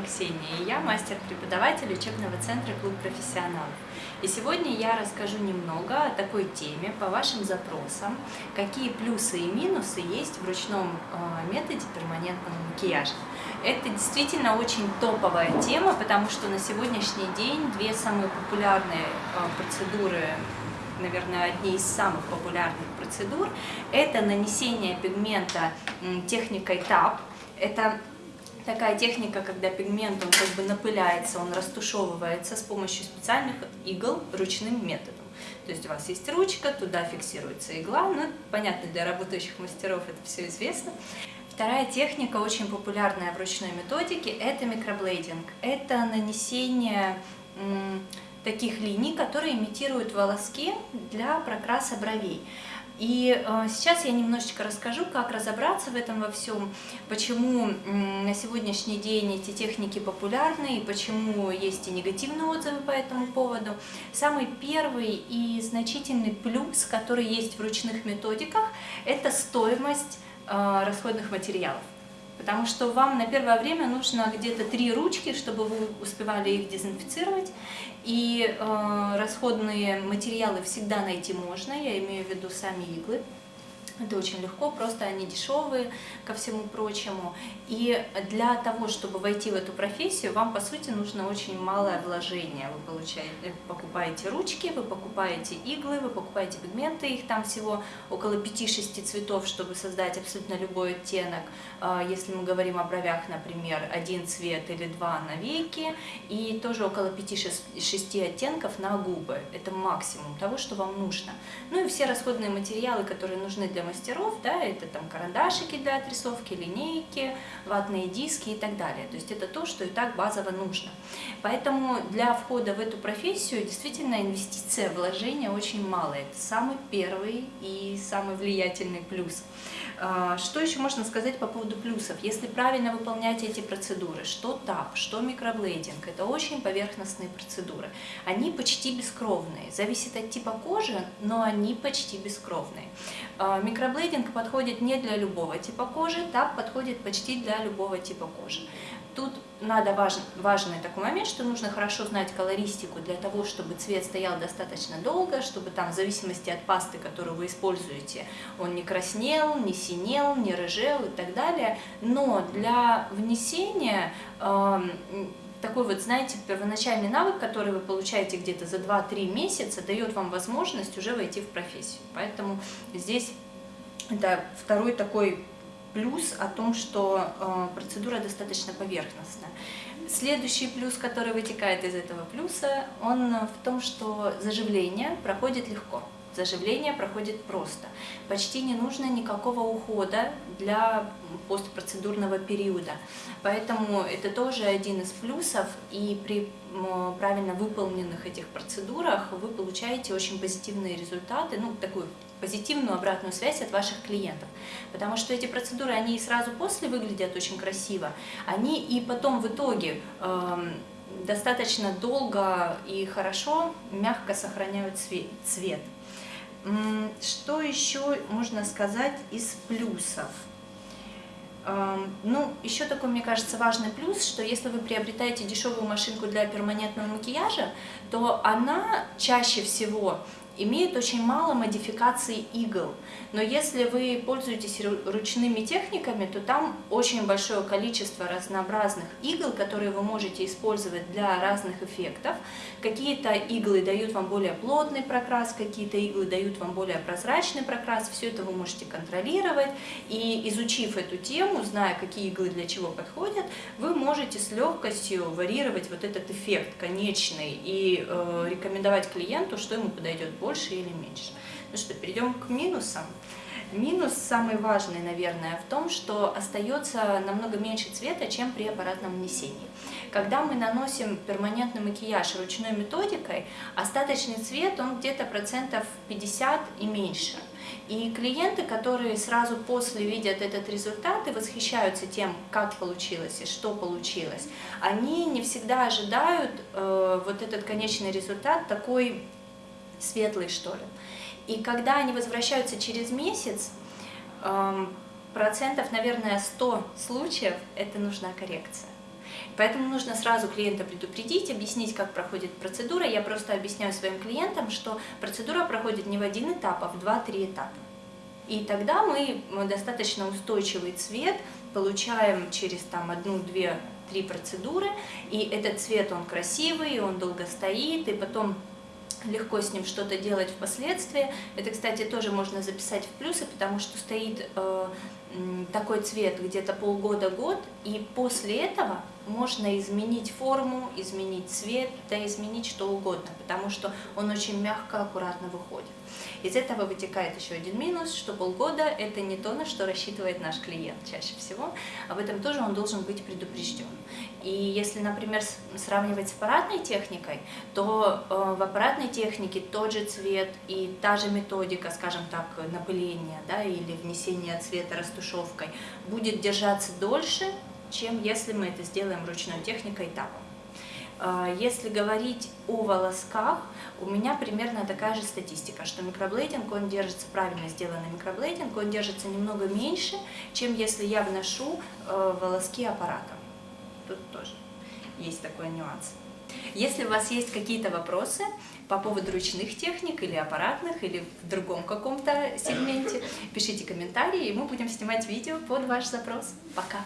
Ксения, и я мастер-преподаватель учебного центра «Клуб профессионалов». И сегодня я расскажу немного о такой теме по вашим запросам, какие плюсы и минусы есть в ручном э, методе перманентного макияжа. Это действительно очень топовая тема, потому что на сегодняшний день две самые популярные э, процедуры наверное, одни из самых популярных процедур, это нанесение пигмента техникой TAP. Это такая техника, когда пигмент он как бы напыляется, он растушевывается с помощью специальных игл ручным методом. То есть у вас есть ручка, туда фиксируется игла, ну, понятно, для работающих мастеров это все известно. Вторая техника, очень популярная в ручной методике, это микроблейдинг. Это нанесение таких линий, которые имитируют волоски для прокраса бровей. И э, сейчас я немножечко расскажу, как разобраться в этом во всем, почему на сегодняшний день эти техники популярны и почему есть и негативные отзывы по этому поводу. Самый первый и значительный плюс, который есть в ручных методиках, это стоимость э, расходных материалов. Потому что вам на первое время нужно где-то три ручки, чтобы вы успевали их дезинфицировать. И э, расходные материалы всегда найти можно, я имею в виду сами иглы. Это очень легко, просто они дешевые ко всему прочему. И для того, чтобы войти в эту профессию, вам, по сути, нужно очень малое вложение. Вы получаете, покупаете ручки, вы покупаете иглы, вы покупаете пигменты, их там всего около 5-6 цветов, чтобы создать абсолютно любой оттенок. А, если мы говорим о бровях, например, один цвет или два на веки, и тоже около 5-6 оттенков на губы. Это максимум того, что вам нужно. Ну и все расходные материалы, которые нужны для мастеров, да, это там карандашики для отрисовки, линейки, ватные диски и так далее. То есть это то, что и так базово нужно. Поэтому для входа в эту профессию действительно инвестиция, вложения очень мало. Это самый первый и самый влиятельный плюс. А, что еще можно сказать по поводу плюсов? Если правильно выполнять эти процедуры, что ТАП, что микроблейдинг, это очень поверхностные процедуры. Они почти бескровные, зависит от типа кожи, но они почти бескровные. Микроблейдинг подходит не для любого типа кожи, ТАП подходит почти для любого типа кожи. Тут надо важен, важный такой момент, что нужно хорошо знать колористику для того, чтобы цвет стоял достаточно долго, чтобы там в зависимости от пасты, которую вы используете, он не краснел, не синел, не рыжел и так далее. Но для внесения э, такой вот, знаете, первоначальный навык, который вы получаете где-то за 2-3 месяца, дает вам возможность уже войти в профессию. Поэтому здесь это второй такой плюс о том, что э, процедура достаточно поверхностная. Следующий плюс, который вытекает из этого плюса, он в том, что заживление проходит легко. Заживление проходит просто. Почти не нужно никакого ухода для постпроцедурного периода. Поэтому это тоже один из плюсов. И при правильно выполненных этих процедурах вы получаете очень позитивные результаты, ну, такую позитивную обратную связь от ваших клиентов. Потому что эти процедуры, они и сразу после выглядят очень красиво, они и потом в итоге э, достаточно долго и хорошо, мягко сохраняют цвет. Что еще можно сказать из плюсов? Ну, еще такой, мне кажется, важный плюс, что если вы приобретаете дешевую машинку для перманентного макияжа, то она чаще всего имеет очень мало модификаций игл. Но если вы пользуетесь ручными техниками, то там очень большое количество разнообразных игл, которые вы можете использовать для разных эффектов. Какие-то иглы дают вам более плотный прокрас, какие-то иглы дают вам более прозрачный прокрас. Все это вы можете контролировать. И изучив эту тему, зная, какие иглы для чего подходят, вы можете с легкостью варьировать вот этот эффект конечный и э, рекомендовать клиенту, что ему подойдет больше или меньше. Ну что, перейдем к минусам. Минус самый важный, наверное, в том, что остается намного меньше цвета, чем при аппаратном нанесении. Когда мы наносим перманентный макияж ручной методикой, остаточный цвет, он где-то процентов 50 и меньше. И клиенты, которые сразу после видят этот результат и восхищаются тем, как получилось и что получилось, они не всегда ожидают э, вот этот конечный результат такой светлый, что ли. И когда они возвращаются через месяц, эм, процентов, наверное, 100 случаев это нужна коррекция. Поэтому нужно сразу клиента предупредить, объяснить, как проходит процедура. Я просто объясняю своим клиентам, что процедура проходит не в один этап, а в два-три этапа. И тогда мы достаточно устойчивый цвет получаем через там одну, две, три процедуры, и этот цвет, он красивый, он долго стоит, и потом легко с ним что-то делать впоследствии. Это, кстати, тоже можно записать в плюсы, потому что стоит э, такой цвет где-то полгода-год, и после этого можно изменить форму, изменить цвет, да изменить что угодно, потому что он очень мягко, аккуратно выходит. Из этого вытекает еще один минус, что полгода – это не то, на что рассчитывает наш клиент чаще всего. Об этом тоже он должен быть предупрежден. И если, например, сравнивать с аппаратной техникой, то э, в аппаратной технике тот же цвет и та же методика, скажем так, напыления да, или внесения цвета растушевкой будет держаться дольше, чем если мы это сделаем ручной техникой этапом. А, если говорить о волосках, у меня примерно такая же статистика, что микроблейдинг, он держится, правильно сделанный микроблейдинг, он держится немного меньше, чем если я вношу э, волоски аппаратом. Тут тоже есть такой нюанс. Если у вас есть какие-то вопросы по поводу ручных техник или аппаратных, или в другом каком-то сегменте, пишите комментарии, и мы будем снимать видео под ваш запрос. Пока!